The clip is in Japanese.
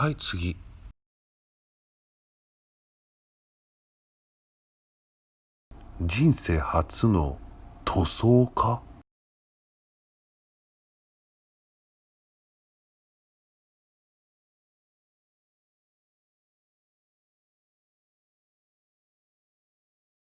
はい次。人生初の塗装家？